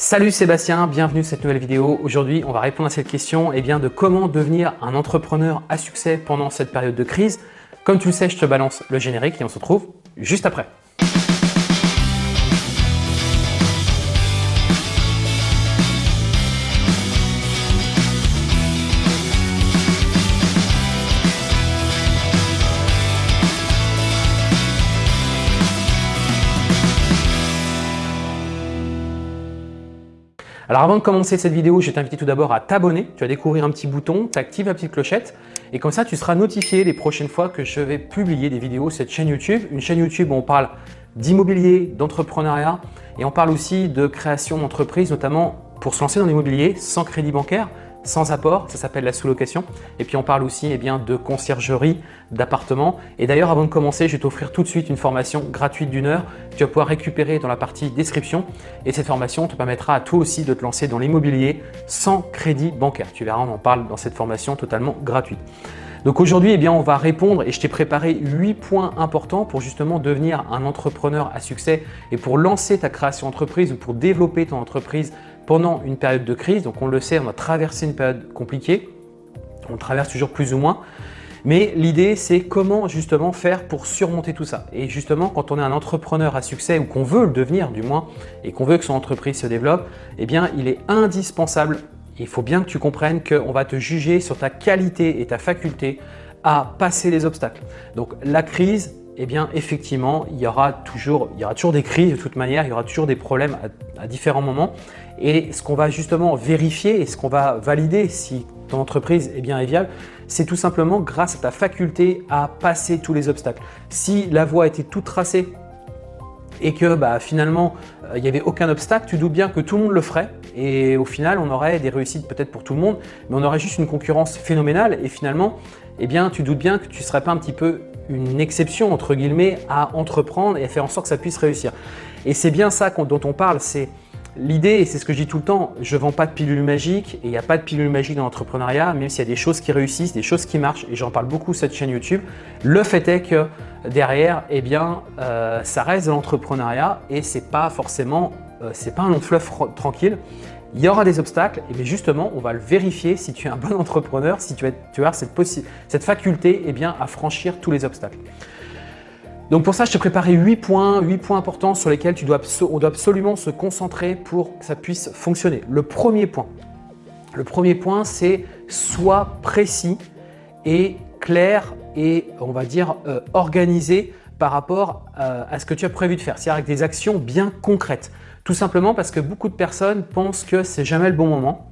Salut Sébastien, bienvenue sur cette nouvelle vidéo. Aujourd'hui, on va répondre à cette question eh bien, de comment devenir un entrepreneur à succès pendant cette période de crise. Comme tu le sais, je te balance le générique et on se retrouve juste après. Alors avant de commencer cette vidéo, je vais t'inviter tout d'abord à t'abonner. Tu vas découvrir un petit bouton, tu actives la petite clochette et comme ça, tu seras notifié les prochaines fois que je vais publier des vidéos sur cette chaîne YouTube. Une chaîne YouTube où on parle d'immobilier, d'entrepreneuriat et on parle aussi de création d'entreprise, notamment pour se lancer dans l'immobilier sans crédit bancaire, sans apport, ça s'appelle la sous-location. Et puis on parle aussi eh bien, de conciergerie, d'appartements. Et d'ailleurs, avant de commencer, je vais t'offrir tout de suite une formation gratuite d'une heure. Tu vas pouvoir récupérer dans la partie description. Et cette formation te permettra à toi aussi de te lancer dans l'immobilier sans crédit bancaire. Tu verras, on en parle dans cette formation totalement gratuite. Donc aujourd'hui, eh on va répondre et je t'ai préparé 8 points importants pour justement devenir un entrepreneur à succès et pour lancer ta création d'entreprise ou pour développer ton entreprise pendant une période de crise. Donc on le sait, on a traversé une période compliquée, on traverse toujours plus ou moins. Mais l'idée, c'est comment justement faire pour surmonter tout ça. Et justement, quand on est un entrepreneur à succès ou qu'on veut le devenir du moins et qu'on veut que son entreprise se développe, eh bien, il est indispensable, il faut bien que tu comprennes qu'on va te juger sur ta qualité et ta faculté à passer les obstacles. Donc la crise, eh effectivement, il y, aura toujours, des crises de toute manière, il y aura toujours des problèmes à, différents moments. Et ce qu'on va justement vérifier et ce qu'on va valider si ton entreprise est bien et viable, c'est tout simplement grâce à ta faculté à passer tous les obstacles. Si la voie était toute tracée et que bah, finalement euh, il n'y avait aucun obstacle, tu doutes bien que tout le monde le ferait et au final on aurait des réussites peut-être pour tout le monde, mais on aurait juste une concurrence phénoménale et finalement eh bien, tu doutes bien que tu ne serais pas un petit peu une exception entre guillemets à entreprendre et à faire en sorte que ça puisse réussir. Et c'est bien ça dont on parle, c'est l'idée, et c'est ce que je dis tout le temps, je ne vends pas de pilule magique et il n'y a pas de pilule magique dans l'entrepreneuriat, même s'il y a des choses qui réussissent, des choses qui marchent, et j'en parle beaucoup sur cette chaîne YouTube. Le fait est que derrière, eh bien, euh, ça reste de l'entrepreneuriat et ce n'est pas forcément, euh, c'est pas un long fleuve tranquille. Il y aura des obstacles, mais justement, on va le vérifier si tu es un bon entrepreneur, si tu as, cette, faculté eh bien, à franchir tous les obstacles. Donc pour ça, je t'ai préparé 8 points, 8 points importants sur lesquels tu dois, on doit absolument se concentrer pour que ça puisse fonctionner. Le premier point, le premier point, c'est sois précis et clair et on va dire euh, organisé par rapport euh, à ce que tu as prévu de faire, c'est-à-dire avec des actions bien concrètes. Tout simplement parce que beaucoup de personnes pensent que c'est jamais le bon moment.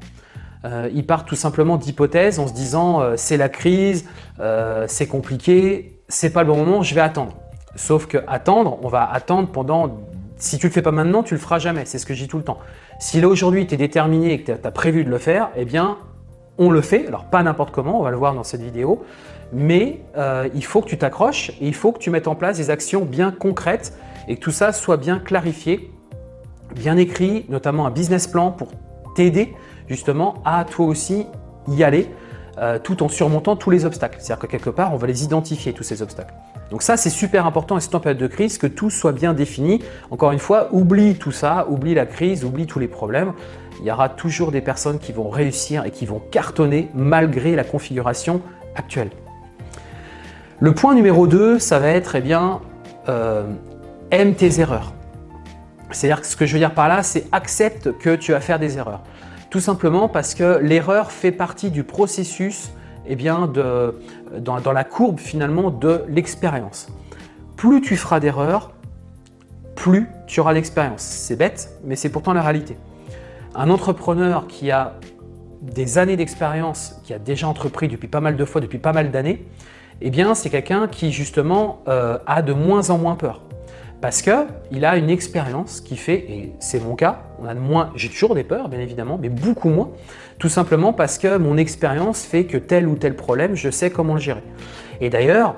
Euh, ils partent tout simplement d'hypothèses en se disant euh, c'est la crise, euh, c'est compliqué, c'est pas le bon moment, je vais attendre. Sauf que attendre, on va attendre pendant… Si tu le fais pas maintenant, tu le feras jamais, c'est ce que je dis tout le temps. Si là aujourd'hui tu es déterminé et que tu as prévu de le faire, eh bien on le fait. Alors pas n'importe comment, on va le voir dans cette vidéo, mais il faut que tu t'accroches et il faut que tu mettes en place des actions bien concrètes et que tout ça soit bien clarifié bien écrit, notamment un business plan pour t'aider justement à toi aussi y aller euh, tout en surmontant tous les obstacles. C'est-à-dire que quelque part, on va les identifier, tous ces obstacles. Donc ça, c'est super important et c'est en période de crise que tout soit bien défini. Encore une fois, oublie tout ça, oublie la crise, oublie tous les problèmes. Il y aura toujours des personnes qui vont réussir et qui vont cartonner malgré la configuration actuelle. Le point numéro 2, ça va être, eh bien, euh, aime tes erreurs. C'est-à-dire que ce que je veux dire par là, c'est accepte que tu vas faire des erreurs. Tout simplement parce que l'erreur fait partie du processus eh bien, dans la courbe finalement de l'expérience. Plus tu feras d'erreurs, plus tu auras d'expérience. C'est bête, mais c'est pourtant la réalité. Un entrepreneur qui a des années d'expérience, qui a déjà entrepris depuis pas mal de fois, depuis pas mal d'années, eh bien c'est quelqu'un qui justement euh, a de moins en moins peur parce qu'il a une expérience qui fait, et c'est mon cas, on a moins, j'ai toujours des peurs bien évidemment, mais beaucoup moins, tout simplement parce que mon expérience fait que tel ou tel problème, je sais comment le gérer. Et d'ailleurs,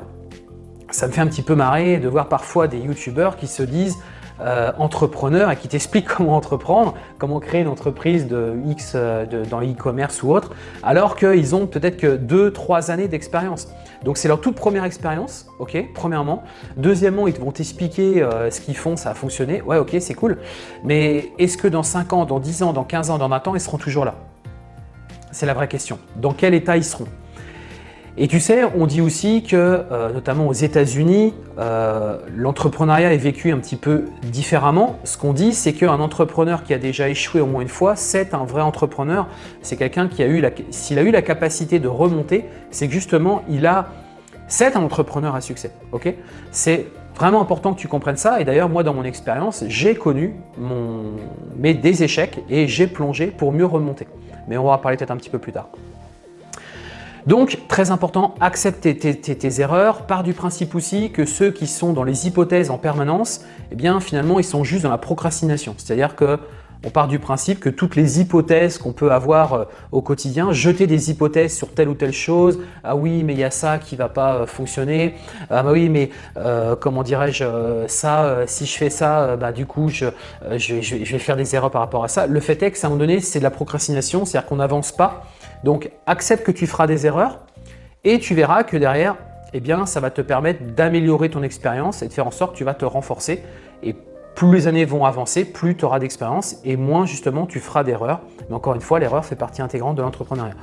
ça me fait un petit peu marrer de voir parfois des youtubeurs qui se disent euh, entrepreneur et qui t'explique comment entreprendre, comment créer une entreprise de X euh, dans l'e-commerce ou autre, alors qu'ils ont peut-être que 2-3 années d'expérience. Donc c'est leur toute première expérience, ok, premièrement. Deuxièmement, ils vont t'expliquer euh, ce qu'ils font, ça a fonctionné, ouais ok, c'est cool. Mais est-ce que dans 5 ans, dans 10 ans, dans 15 ans, dans 20 ans, ils seront toujours là? C'est la vraie question. Dans quel état ils seront? Et tu sais, on dit aussi que, euh, notamment aux États-Unis, euh, l'entrepreneuriat est vécu un petit peu différemment. Ce qu'on dit, c'est qu'un entrepreneur qui a déjà échoué au moins une fois, c'est un vrai entrepreneur. C'est quelqu'un qui a eu, s'il a eu la capacité de remonter, c'est justement, il a, c'est un entrepreneur à succès. Ok? C'est vraiment important que tu comprennes ça. Et d'ailleurs, moi, dans mon expérience, j'ai connu mon, mes, des échecs et j'ai plongé pour mieux remonter. Mais on va en parler peut-être un petit peu plus tard. Donc, très important, accepter tes, erreurs. Part du principe aussi que ceux qui sont dans les hypothèses en permanence, eh bien finalement, ils sont juste dans la procrastination. C'est-à-dire que on part du principe que toutes les hypothèses qu'on peut avoir euh, au quotidien, jeter des hypothèses sur telle ou telle chose, ah oui mais il y a ça qui va pas euh, fonctionner, ah bah oui mais euh, comment dirais-je, ça, si je fais ça, bah du coup je, je, je, vais faire des erreurs par rapport à ça. Le fait est que, à un moment donné, c'est de la procrastination, c'est-à-dire qu'on n'avance pas, donc, accepte que tu feras des erreurs et tu verras que derrière, eh ça va te permettre d'améliorer ton expérience et de faire en sorte que tu vas te renforcer. Et plus les années vont avancer, plus tu auras d'expérience et moins justement tu feras d'erreurs. Mais encore une fois, l'erreur fait partie intégrante de l'entrepreneuriat.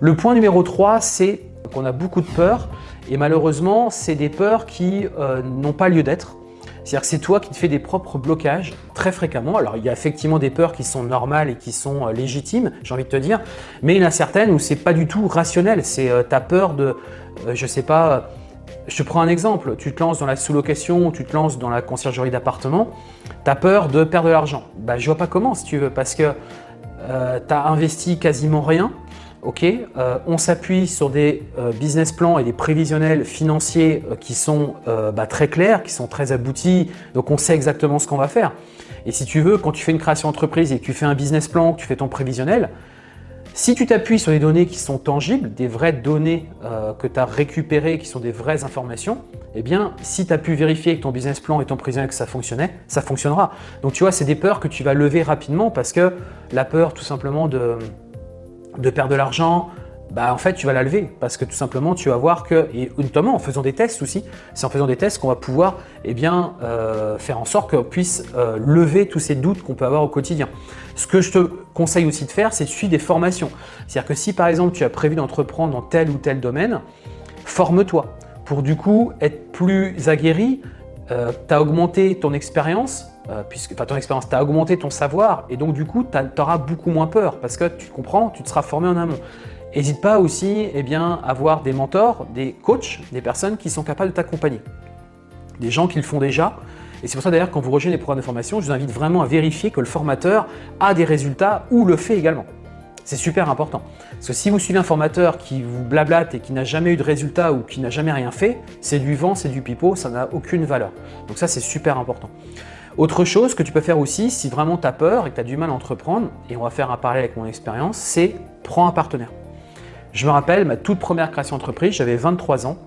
Le point numéro 3, c'est qu'on a beaucoup de peurs et malheureusement, c'est des peurs qui euh, n'ont pas lieu d'être. C'est-à-dire que c'est toi qui te fais des propres blocages très fréquemment. Alors, il y a effectivement des peurs qui sont normales et qui sont euh, légitimes, j'ai envie de te dire, mais il y en a certaines où c'est pas du tout rationnel. C'est euh, ta peur de, euh, je sais pas, je te prends un exemple, tu te lances dans la sous-location, tu te lances dans la conciergerie d'appartement, tu as peur de perdre de l'argent. Bah, je vois pas comment si tu veux, parce que tu as investi quasiment rien, Euh, on s'appuie sur des euh, business plans et des prévisionnels financiers euh, qui sont bah, très clairs, qui sont très aboutis, donc on sait exactement ce qu'on va faire. Et si tu veux, quand tu fais une création d'entreprise et que tu fais un business plan, que tu fais ton prévisionnel, si tu t'appuies sur des données qui sont tangibles, des vraies données que tu as récupérées, qui sont des vraies informations, eh bien, si tu as pu vérifier avec ton business plan et ton prévisionnel que ça fonctionnait, ça fonctionnera. Donc tu vois, c'est des peurs que tu vas lever rapidement parce que la peur tout simplement de de perdre de l'argent, bah en fait tu vas la lever parce que tout simplement tu vas voir que, et notamment en faisant des tests aussi, c'est en faisant des tests qu'on va pouvoir eh bien, euh, faire en sorte qu'on puisse euh, lever tous ces doutes qu'on peut avoir au quotidien. Ce que je te conseille aussi de faire, c'est de suivre des formations. C'est-à-dire que si par exemple tu as prévu d'entreprendre dans tel ou tel domaine, forme-toi pour du coup être plus aguerri, euh, tu as augmenté ton expérience, euh, puisque ton expérience, tu augmenté ton savoir et donc du coup, tu auras beaucoup moins peur parce que tu comprends, tu te seras formé en amont. N'hésite pas aussi eh bien, à avoir des mentors, des coachs, des personnes qui sont capables de t'accompagner. Des gens qui le font déjà. Et c'est pour ça d'ailleurs quand vous rejoignez les programmes de formation, je vous invite vraiment à vérifier que le formateur a des résultats ou le fait également. C'est super important. Parce que si vous suivez un formateur qui vous blablate et qui n'a jamais eu de résultat ou qui n'a jamais rien fait, c'est du vent, c'est du pipeau, ça n'a aucune valeur. Donc ça, c'est super important. Autre chose que tu peux faire aussi, si vraiment tu as peur et que tu as du mal à entreprendre, et on va faire un parallèle avec mon expérience, c'est prends un partenaire. Je me rappelle, ma toute première création d'entreprise, j'avais 23 ans.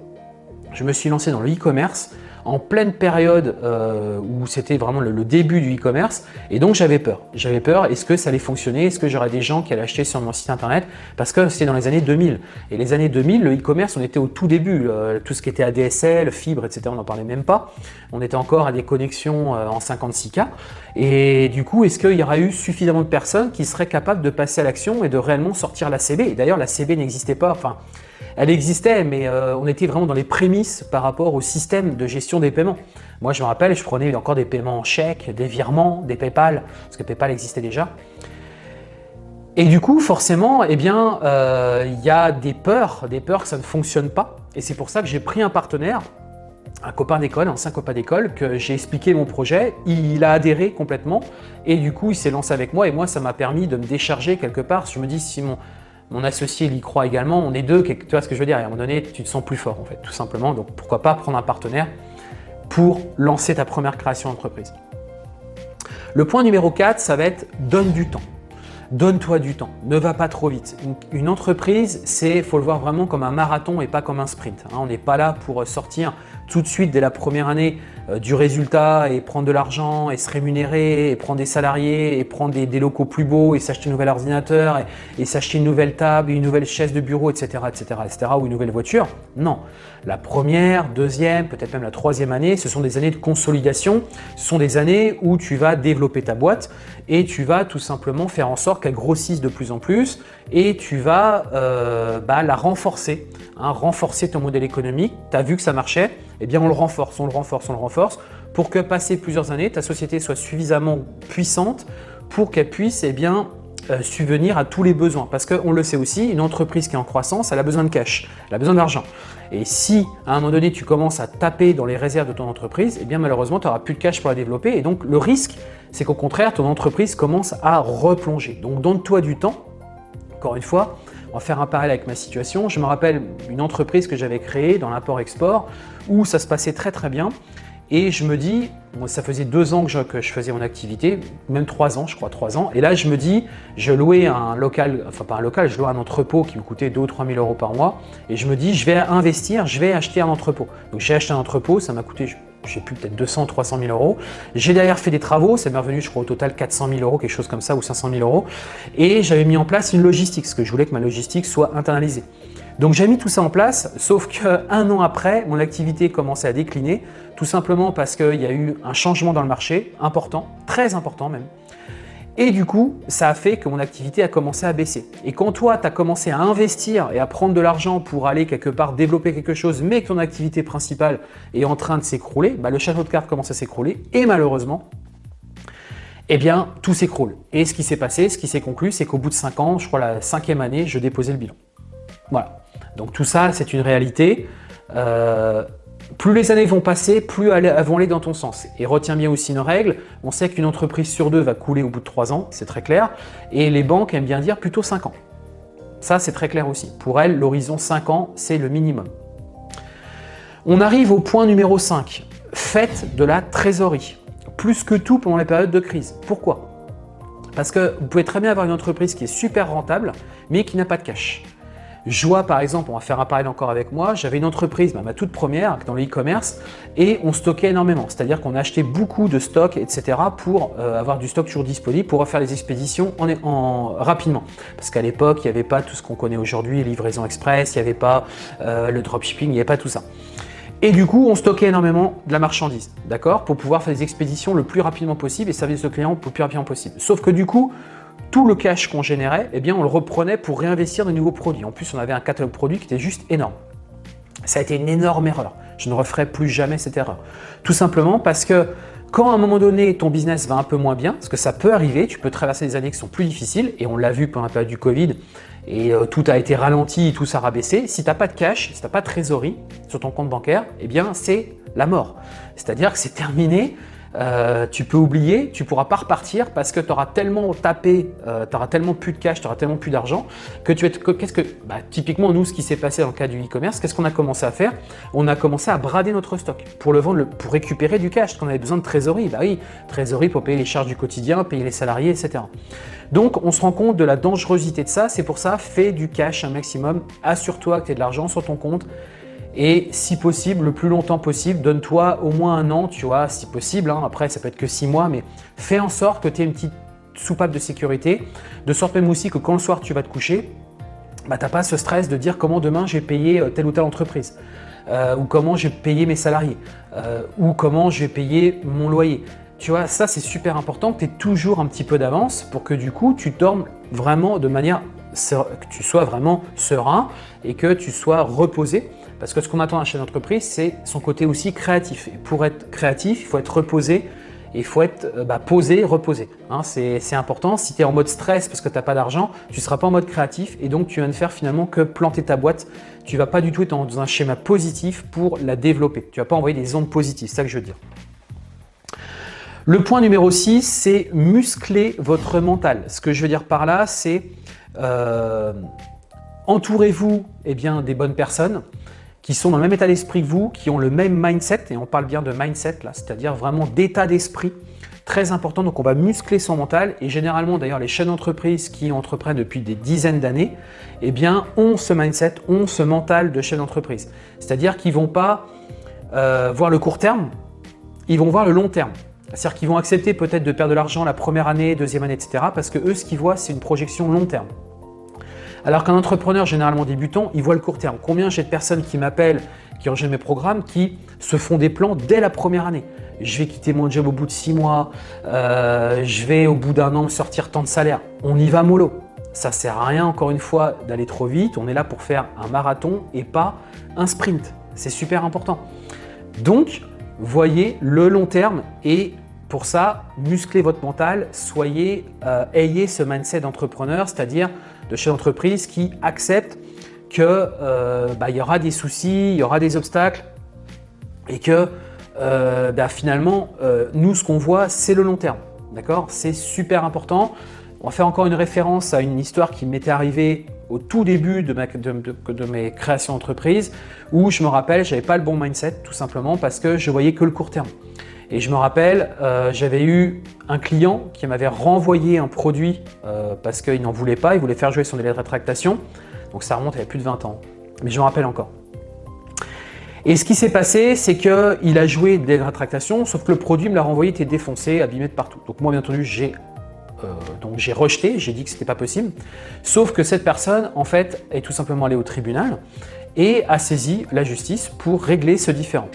Je me suis lancé dans le e-commerce en pleine période euh, où c'était vraiment le, début du e-commerce et donc j'avais peur. J'avais peur, est-ce que ça allait fonctionner? Est-ce que j'aurais des gens qui allaient acheter sur mon site internet? Parce que c'était dans les années 2000. Et les années 2000, le e-commerce, on était au tout début. Euh, tout ce qui était ADSL, fibre, etc., on n'en parlait même pas. On était encore à des connexions euh, en 56K. Et du coup, est-ce qu'il y aura eu suffisamment de personnes qui seraient capables de passer à l'action et de réellement sortir la CB Et d'ailleurs, la CB n'existait pas. Enfin, elle existait, mais euh, on était vraiment dans les prémices par rapport au système de gestion des paiements. Moi, je me rappelle, je prenais encore des paiements en chèque, des virements, des Paypal, parce que Paypal existait déjà. Et du coup, forcément, eh bien, euh, il y a des peurs, des peurs que ça ne fonctionne pas. Et c'est pour ça que j'ai pris un partenaire, un copain d'école, un ancien copain d'école, que j'ai expliqué mon projet. Il a adhéré complètement et du coup, il s'est lancé avec moi. Et moi, ça m'a permis de me décharger quelque part. Je me dis, si mon, mon associé il y croit également, on est deux, tu vois ce que je veux dire, à un moment donné, tu te sens plus fort en fait, tout simplement. Donc pourquoi pas prendre un partenaire pour lancer ta première création d'entreprise? Le point numéro 4, ça va être donne du temps. Donne-toi du temps, ne va pas trop vite. Une, entreprise, c'est faut le voir vraiment comme un marathon et pas comme un sprint. Hein. On n'est pas là pour sortir tout de suite dès la première année du résultat et prendre de l'argent et se rémunérer et prendre des salariés et prendre des, locaux plus beaux et s'acheter un nouvel ordinateur et, s'acheter une nouvelle table, une nouvelle chaise de bureau, etc., etc., etc., ou une nouvelle voiture. Non. La première, deuxième, peut-être même la troisième année, ce sont des années de consolidation. Ce sont des années où tu vas développer ta boîte et tu vas tout simplement faire en sorte qu'elle grossisse de plus en plus et tu vas euh, bah, la renforcer, hein, renforcer ton modèle économique. Tu as vu que ça marchait, eh bien on le renforce, on le renforce, on le renforce pour que passé plusieurs années, ta société soit suffisamment puissante pour qu'elle puisse eh bien, euh, subvenir à tous les besoins. Parce qu'on le sait aussi, une entreprise qui est en croissance, elle a besoin de cash, elle a besoin d'argent. Et si à un moment donné, tu commences à taper dans les réserves de ton entreprise, eh bien malheureusement, tu n'auras plus de cash pour la développer. Et donc, le risque, c'est qu'au contraire, ton entreprise commence à replonger. Donc, donne-toi du temps. Encore une fois, on va faire un parallèle avec ma situation. Je me rappelle une entreprise que j'avais créée dans l'import-export où ça se passait très très bien. Et je me dis, ça faisait deux ans que je, faisais mon activité, même trois ans, je crois, trois ans. Et là, je me dis, je louais un local, enfin pas un local, je louais un entrepôt qui me coûtait 2 ou 3 000 euros par mois. Et je me dis, je vais investir, je vais acheter un entrepôt. Donc j'ai acheté un entrepôt, ça m'a coûté, je sais plus, peut-être 200 300 000 euros. J'ai derrière fait des travaux, ça m'est revenu, je crois, au total 400 000 euros, quelque chose comme ça, ou 500 000 euros. Et j'avais mis en place une logistique, parce que je voulais que ma logistique soit internalisée. Donc j'ai mis tout ça en place, sauf qu'un an après, mon activité commençait à décliner, tout simplement parce qu'il y a eu un changement dans le marché, important, très important même. Et du coup, ça a fait que mon activité a commencé à baisser. Et quand toi, tu as commencé à investir et à prendre de l'argent pour aller quelque part développer quelque chose, mais que ton activité principale est en train de s'écrouler, bah, le château de cartes commence à s'écrouler et malheureusement, eh bien, tout s'écroule. Et ce qui s'est passé, ce qui s'est conclu, c'est qu'au bout de 5 ans, je crois la cinquième année, je déposais le bilan. Voilà. Donc tout ça, c'est une réalité. Euh, plus les années vont passer, plus elles vont aller dans ton sens. Et retiens bien aussi une règle, on sait qu'une entreprise sur deux va couler au bout de 3 ans, c'est très clair, et les banques aiment bien dire plutôt 5 ans. Ça, c'est très clair aussi. Pour elles, l'horizon 5 ans, c'est le minimum. On arrive au point numéro 5. Faites de la trésorerie. Plus que tout pendant les périodes de crise. Pourquoi? Parce que vous pouvez très bien avoir une entreprise qui est super rentable, mais qui n'a pas de cash. Joie, par exemple, on va faire un parallèle encore avec moi, j'avais une entreprise, ma toute première, dans le e-commerce, et on stockait énormément. C'est-à-dire qu'on achetait beaucoup de stocks, etc. pour euh, avoir du stock toujours disponible, pour faire les expéditions en, rapidement. Parce qu'à l'époque, il n'y avait pas tout ce qu'on connaît aujourd'hui, livraison express, il n'y avait pas euh, le dropshipping, il n'y avait pas tout ça. Et du coup, on stockait énormément de la marchandise, d'accord Pour pouvoir faire des expéditions le plus rapidement possible et servir ce client le plus rapidement possible. Sauf que du coup, tout le cash qu'on générait, eh bien, on le reprenait pour réinvestir de nouveaux produits. En plus, on avait un catalogue produit qui était juste énorme. Ça a été une énorme erreur. Je ne referai plus jamais cette erreur. Tout simplement parce que quand à un moment donné, ton business va un peu moins bien, parce que ça peut arriver, tu peux traverser des années qui sont plus difficiles, et on l'a vu pendant la période du Covid, et euh, tout a été ralenti, tout s'est rabaissé. Si tu n'as pas de cash, si tu n'as pas de trésorerie sur ton compte bancaire, eh bien c'est la mort. C'est-à-dire que c'est terminé, euh, tu peux oublier, tu pourras pas repartir parce que tu auras tellement tapé, euh, tu auras tellement plus de cash, tu auras tellement plus d'argent que tu es. Qu'est-ce que, bah, typiquement, nous, ce qui s'est passé dans le cas du e-commerce, qu'est-ce qu'on a commencé à faire? On a commencé à brader notre stock pour le vendre, pour récupérer du cash, parce qu'on avait besoin de trésorerie. Bah oui, trésorerie pour payer les charges du quotidien, payer les salariés, etc. Donc, on se rend compte de la dangerosité de ça. C'est pour ça, fais du cash un maximum. Assure-toi que tu as de l'argent sur ton compte et si possible, le plus longtemps possible, donne-toi au moins un an, tu vois, si possible. Hein. Après, ça peut être que six mois, mais fais en sorte que tu aies une petite soupape de sécurité, de sorte même aussi que quand le soir tu vas te coucher, bah, tu n'as pas ce stress de dire comment demain j'ai payé euh, telle ou telle entreprise, euh, ou comment j'ai payé mes salariés, euh, ou comment je vais payer mon loyer. Tu vois, ça c'est super important que tu aies toujours un petit peu d'avance pour que du coup tu dormes vraiment de manière que tu sois vraiment serein et que tu sois reposé parce que ce qu'on attend d'un chef d'entreprise, c'est son côté aussi créatif. Et pour être créatif, il faut être reposé il faut être euh, bah, posé, reposé. Hein. c'est important. Si tu es en mode stress parce que tu n'as pas d'argent, tu ne seras pas en mode créatif et donc tu vas ne faire finalement que planter ta boîte. Tu ne vas pas du tout être dans un schéma positif pour la développer. Tu ne vas pas envoyer des ondes positives, c'est ça que je veux dire. Le point numéro 6, c'est muscler votre mental. Ce que je veux dire par là, c'est euh, entourez-vous eh des bonnes personnes qui sont dans le même état d'esprit que vous, qui ont le même mindset, et on parle bien de mindset là, c'est-à-dire vraiment d'état d'esprit très important. Donc on va muscler son mental et généralement d'ailleurs les chaînes d'entreprise qui entreprennent depuis des dizaines d'années, eh bien ont ce mindset, ont ce mental de chef d'entreprise. C'est-à-dire qu'ils ne vont pas euh, voir le court terme, ils vont voir le long terme. C'est-à-dire qu'ils vont accepter peut-être de perdre de l'argent la première année, deuxième année, etc. Parce que eux, ce qu'ils voient, c'est une projection long terme. Alors qu'un entrepreneur généralement débutant, il voit le court terme. Combien j'ai de personnes qui m'appellent, qui rejoignent mes programmes, qui se font des plans dès la première année je vais quitter mon job au bout de six mois, euh, je vais au bout d'un an sortir tant de salaire. On y va mollo. Ça sert à rien, encore une fois, d'aller trop vite. On est là pour faire un marathon et pas un sprint. C'est super important. Donc, voyez le long terme et pour ça, musclez votre mental, soyez, euh, ayez ce mindset d'entrepreneur, c'est-à-dire de chef d'entreprise qui accepte qu'il euh, bah, y aura des soucis, il y aura des obstacles et que euh, bah, finalement, euh, nous, ce qu'on voit, c'est le long terme. D'accord? C'est super important. On va faire encore une référence à une histoire qui m'était arrivée au tout début de, mes créations d'entreprise où je me rappelle, je n'avais pas le bon mindset tout simplement parce que je voyais que le court terme. Et je me rappelle, euh, j'avais eu un client qui m'avait renvoyé un produit parce qu'il n'en voulait pas, il voulait faire jouer son délai de rétractation. Donc ça remonte il y a plus de 20 ans. Mais je me rappelle encore. Et ce qui s'est passé, c'est qu'il a joué des rétractations, sauf que le produit me l'a renvoyé, était défoncé, abîmé de partout. Donc moi, bien entendu, j'ai euh, donc j'ai rejeté, j'ai dit que ce n'était pas possible. Sauf que cette personne, en fait, est tout simplement allée au tribunal et a saisi la justice pour régler ce différend.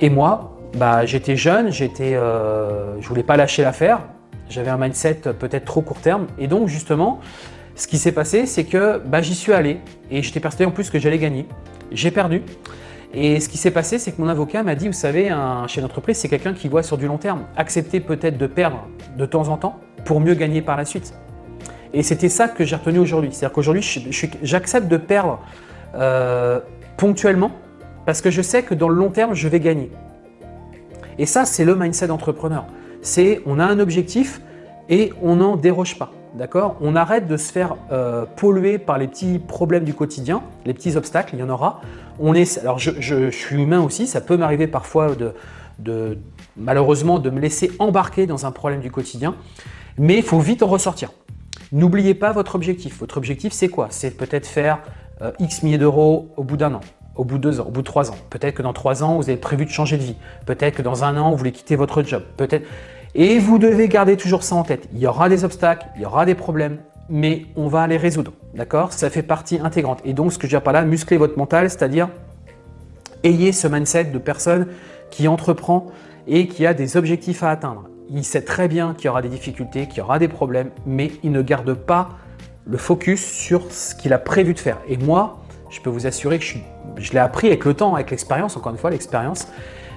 Et moi, bah, j'étais jeune, j'étais, euh, je voulais pas lâcher l'affaire, j'avais un mindset peut-être trop court terme. Et donc, justement, ce qui s'est passé, c'est que bah, j'y suis allé et j'étais persuadé en plus que j'allais gagner. J'ai perdu. Et ce qui s'est passé, c'est que mon avocat m'a dit, vous savez, un chef d'entreprise, c'est quelqu'un qui voit sur du long terme. Accepter peut-être de perdre de temps en temps pour mieux gagner par la suite. Et c'était ça que j'ai retenu aujourd'hui. C'est-à-dire qu'aujourd'hui, j'accepte de perdre euh, ponctuellement parce que je sais que dans le long terme, je vais gagner. Et ça, c'est le mindset d'entrepreneur. C'est on a un objectif et on n'en déroge pas. D'accord? On arrête de se faire euh, polluer par les petits problèmes du quotidien, les petits obstacles, il y en aura. On est, alors je, suis humain aussi, ça peut m'arriver parfois de, malheureusement de me laisser embarquer dans un problème du quotidien, mais il faut vite en ressortir. N'oubliez pas votre objectif. Votre objectif, c'est quoi? C'est peut-être faire euh, X milliers d'euros au bout d'un an, au bout de deux ans, au bout de trois ans. Peut-être que dans trois ans, vous avez prévu de changer de vie. Peut-être que dans un an, vous voulez quitter votre job. Peut-être et vous devez garder toujours ça en tête. Il y aura des obstacles, il y aura des problèmes, mais on va les résoudre. D'accord? Ça fait partie intégrante. Et donc, ce que je dis par là, muscler votre mental, c'est-à-dire ayez ce mindset de personne qui entreprend et qui a des objectifs à atteindre. Il sait très bien qu'il y aura des difficultés, qu'il y aura des problèmes, mais il ne garde pas le focus sur ce qu'il a prévu de faire. Et moi, je peux vous assurer que je, l'ai appris avec le temps, avec l'expérience, encore une fois, l'expérience.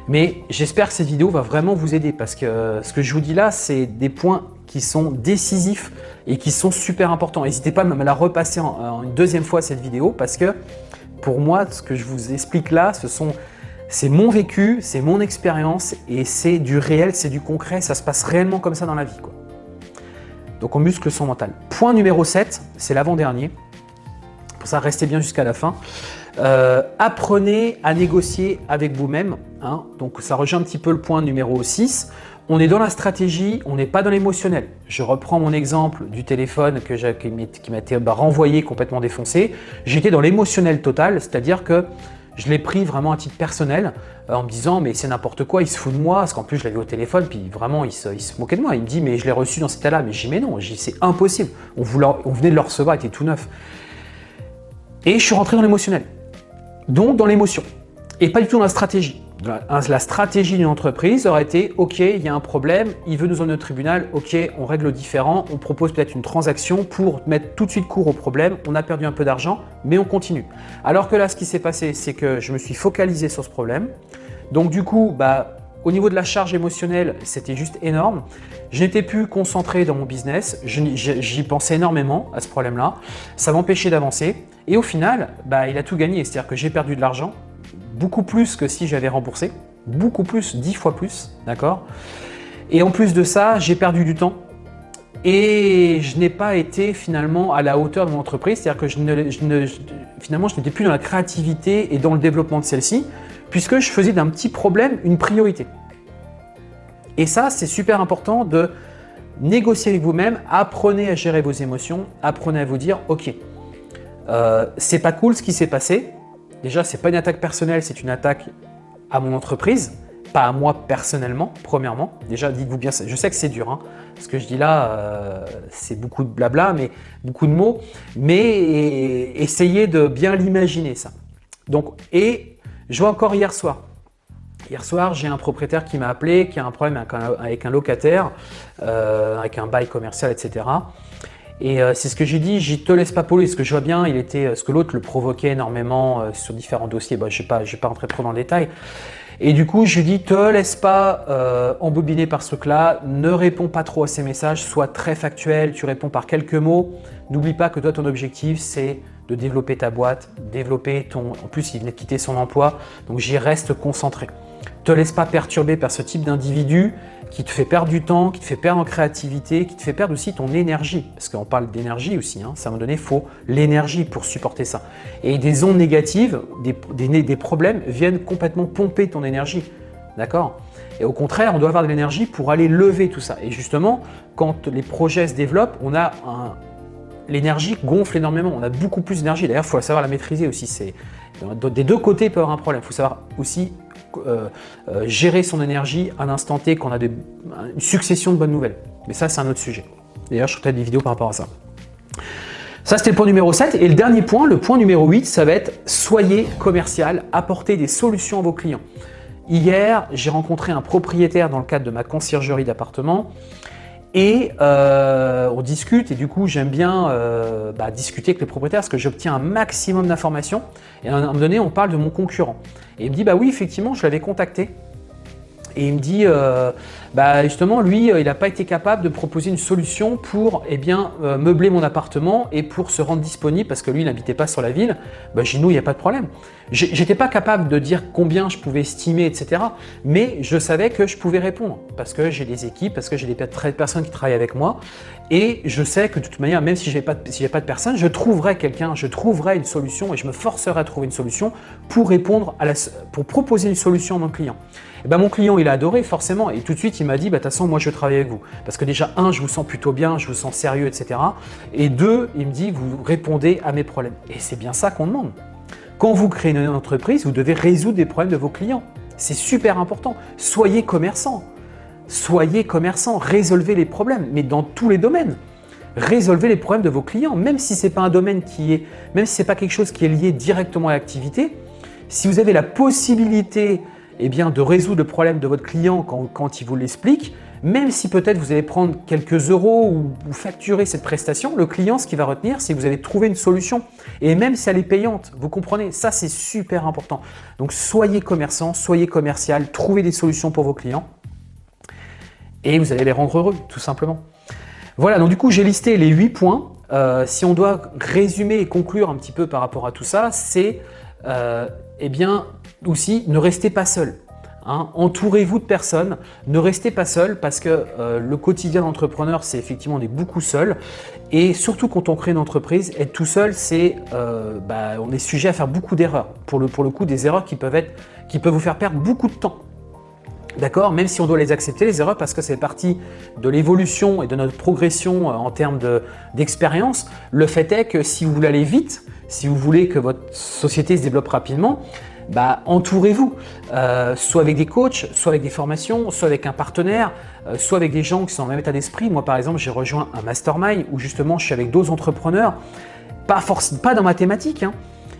Mais j'espère que cette vidéo va vraiment vous aider parce que ce que je vous dis là, c'est des points qui sont décisifs et qui sont super importants. N'hésitez pas à me la repasser en, une deuxième fois cette vidéo parce que pour moi, ce que je vous explique là, c'est mon vécu, c'est mon expérience et c'est du réel, c'est du concret, ça se passe réellement comme ça dans la vie. Donc on muscle son mental. Point numéro 7, c'est l'avant-dernier. Pour ça, restez bien jusqu'à la fin. Euh, apprenez à négocier avec vous-même. Hein. Donc ça rejoint un petit peu le point numéro 6. On est dans la stratégie, on n'est pas dans l'émotionnel. Je reprends mon exemple du téléphone que qui m'a été bah, renvoyé complètement défoncé. J'étais dans l'émotionnel total, c'est-à-dire que je l'ai pris vraiment à titre personnel euh, en me disant mais c'est n'importe quoi, il se fout de moi, parce qu'en plus je l'avais au téléphone, puis vraiment il se, moquait de moi. Il me dit mais je l'ai reçu dans cet état-là, mais j'ai mais non, c'est impossible. On, on venait de le recevoir, il était tout neuf. Et je suis rentré dans l'émotionnel donc dans l'émotion, et pas du tout dans la stratégie. La stratégie d'une entreprise aurait été « Ok, il y a un problème, il veut nous emmener au tribunal, ok, on règle différent, on propose peut-être une transaction pour mettre tout de suite court au problème, on a perdu un peu d'argent, mais on continue. » Alors que là, ce qui s'est passé, c'est que je me suis focalisé sur ce problème. Donc du coup, bah, au niveau de la charge émotionnelle, c'était juste énorme. Je n'étais plus concentré dans mon business, j'y pensais énormément à ce problème-là. Ça m'empêchait d'avancer. Et au final, bah, il a tout gagné. C'est-à-dire que j'ai perdu de l'argent, beaucoup plus que si j'avais remboursé, beaucoup plus, dix fois plus, d'accord? Et en plus de ça, j'ai perdu du temps. Et je n'ai pas été finalement à la hauteur de mon entreprise, c'est-à-dire que je ne, finalement, je n'étais plus dans la créativité et dans le développement de celle-ci, puisque je faisais d'un petit problème une priorité. Et ça, c'est super important de négocier avec vous-même, apprenez à gérer vos émotions, apprenez à vous dire « Ok, euh, c'est pas cool ce qui s'est passé. Déjà, c'est pas une attaque personnelle, c'est une attaque à mon entreprise, pas à moi personnellement, premièrement. Déjà, dites-vous bien, je sais que c'est dur, hein. ce que je dis là, euh, c'est beaucoup de blabla, mais beaucoup de mots, mais essayez de bien l'imaginer ça. Donc, et je vois encore hier soir, Hier soir, j'ai un propriétaire qui m'a appelé, qui a un problème avec un, locataire, euh, avec un bail commercial, etc. Et euh, c'est ce que j'ai dit, je te laisse pas poler, ce que je vois bien, il était, ce que l'autre le provoquait énormément sur différents dossiers, bah, je ne vais, pas rentrer trop dans le détail, et du coup, je lui dis, te laisse pas euh, embobiner par ce truc-là, ne réponds pas trop à ces messages, sois très factuel, tu réponds par quelques mots. N'oublie pas que toi, ton objectif, c'est de développer ta boîte, développer ton… En plus, il venait de quitter son emploi, donc j'y reste concentré. Te laisse pas perturber par ce type d'individu qui te fait perdre du temps, qui te fait perdre en créativité, qui te fait perdre aussi ton énergie. Parce qu'on parle d'énergie aussi, hein. à un moment donné, il faut l'énergie pour supporter ça. Et des ondes négatives, des, problèmes viennent complètement pomper ton énergie. D'accord? Et au contraire, on doit avoir de l'énergie pour aller lever tout ça. Et justement, quand les projets se développent, on a l'énergie gonfle énormément. On a beaucoup plus d'énergie. D'ailleurs, il faut savoir la maîtriser aussi. Des deux côtés, il peut y avoir un problème. Il faut savoir aussi euh, euh, gérer son énergie à l'instant T quand on a une succession de bonnes nouvelles. Mais ça, c'est un autre sujet. D'ailleurs, je ferai des vidéos par rapport à ça. Ça, c'était le point numéro 7. Et le dernier point, le point numéro 8, ça va être soyez commercial, apportez des solutions à vos clients. Hier, j'ai rencontré un propriétaire dans le cadre de ma conciergerie d'appartement et euh, on discute et du coup j'aime bien euh, bah, discuter avec les propriétaires parce que j'obtiens un maximum d'informations. Et à un moment donné on parle de mon concurrent. Et il me dit bah oui effectivement je l'avais contacté. Et il me dit, euh, bah justement, lui, euh, il n'a pas été capable de proposer une solution pour eh bien, euh, meubler mon appartement et pour se rendre disponible parce que lui, il n'habitait pas sur la ville. Bah, chez nous, il n'y a pas de problème. J'étais pas capable de dire combien je pouvais estimer, etc. Mais je savais que je pouvais répondre parce que j'ai des équipes, parce que j'ai des personnes qui travaillent avec moi. Et je sais que de toute manière, même si je n'ai pas, de, pas de personne, je trouverai quelqu'un, je trouverai une solution et je me forcerai à trouver une solution pour répondre à la, pour proposer une solution à mon client. Et ben, mon client, il a adoré forcément et tout de suite, m'a dit, bah, de toute façon, moi, je travaille avec vous. Parce que déjà, un, je vous sens plutôt bien, je vous sens sérieux, etc. Et deux, il me dit, vous répondez à mes problèmes. Et c'est bien ça qu'on demande. Quand vous créez une entreprise, vous devez résoudre des problèmes de vos clients. C'est super important. Soyez commerçant. Soyez commerçant, résolvez les problèmes, mais dans tous les domaines. Résolvez les problèmes de vos clients, même si ce n'est pas un domaine qui est, même si ce n'est pas quelque chose qui est lié directement à l'activité. Si vous avez la possibilité eh bien, de résoudre le problème de votre client quand, il vous l'explique, même si peut-être vous allez prendre quelques euros ou facturer cette prestation, le client, ce qu'il va retenir, c'est que vous allez trouver une solution. Et même si elle est payante, vous comprenez, ça c'est super important. Donc soyez commerçant, soyez commercial, trouvez des solutions pour vos clients et vous allez les rendre heureux, tout simplement. Voilà, donc du coup j'ai listé les 8 points. Euh, si on doit résumer et conclure un petit peu par rapport à tout ça, c'est euh, eh bien aussi ne restez pas seul. Hein. Entourez-vous de personnes, ne restez pas seul parce que euh, le quotidien d'entrepreneur, c'est effectivement on est beaucoup seul et surtout quand on crée une entreprise, être tout seul, c'est euh, bah, on est sujet à faire beaucoup d'erreurs. Pour le, pour le coup, des erreurs qui peuvent, être, qui peuvent vous faire perdre beaucoup de temps. D'accord? Même si on doit les accepter, les erreurs, parce que c'est partie de l'évolution et de notre progression en termes d'expérience, le fait est que si vous voulez aller vite, si vous voulez que votre société se développe rapidement, bah, entourez-vous, euh, soit avec des coachs, soit avec des formations, soit avec un partenaire, euh, soit avec des gens qui sont dans le même état d'esprit. Moi, par exemple, j'ai rejoint un mastermind où justement je suis avec d'autres entrepreneurs, pas, pas dans ma thématique, hein,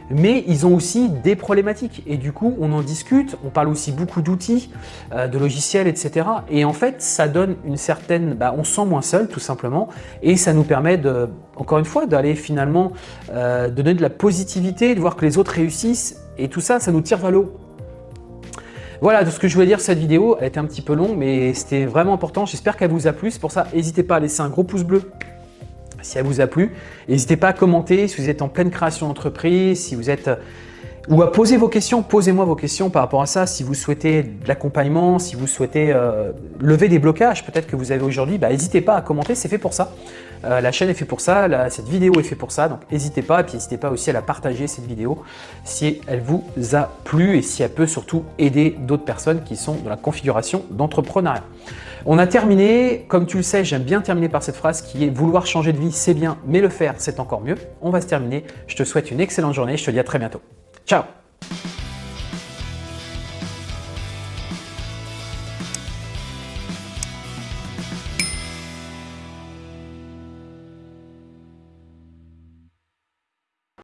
mais ils ont aussi des problématiques et du coup on en discute, on parle aussi beaucoup d'outils, euh, de logiciels, etc. Et en fait ça donne une certaine, bah, on se sent moins seul tout simplement et ça nous permet de, encore une fois, d'aller finalement euh, donner de la positivité, de voir que les autres réussissent et tout ça, ça nous tire vers le haut. Voilà tout ce que je voulais dire cette vidéo, elle était un petit peu longue mais c'était vraiment important, j'espère qu'elle vous a plu, c'est pour ça n'hésitez pas à laisser un gros pouce bleu si elle vous a plu. N'hésitez pas à commenter si vous êtes en pleine création d'entreprise, si vous êtes ou à poser vos questions. Posez-moi vos questions par rapport à ça. Si vous souhaitez de l'accompagnement, si vous souhaitez euh, lever des blocages peut-être que vous avez aujourd'hui, bah, n'hésitez pas à commenter, c'est fait pour ça. Euh, la chaîne est fait pour ça, cette vidéo est fait pour ça, donc n'hésitez pas. Et puis n'hésitez pas aussi à la partager cette vidéo si elle vous a plu et si elle peut surtout aider d'autres personnes qui sont dans la configuration d'entrepreneuriat. On a terminé, comme tu le sais, j'aime bien terminer par cette phrase qui est « vouloir changer de vie, c'est bien, mais le faire, c'est encore mieux ». On va se terminer. Je te souhaite une excellente journée. Je te dis à très bientôt. Ciao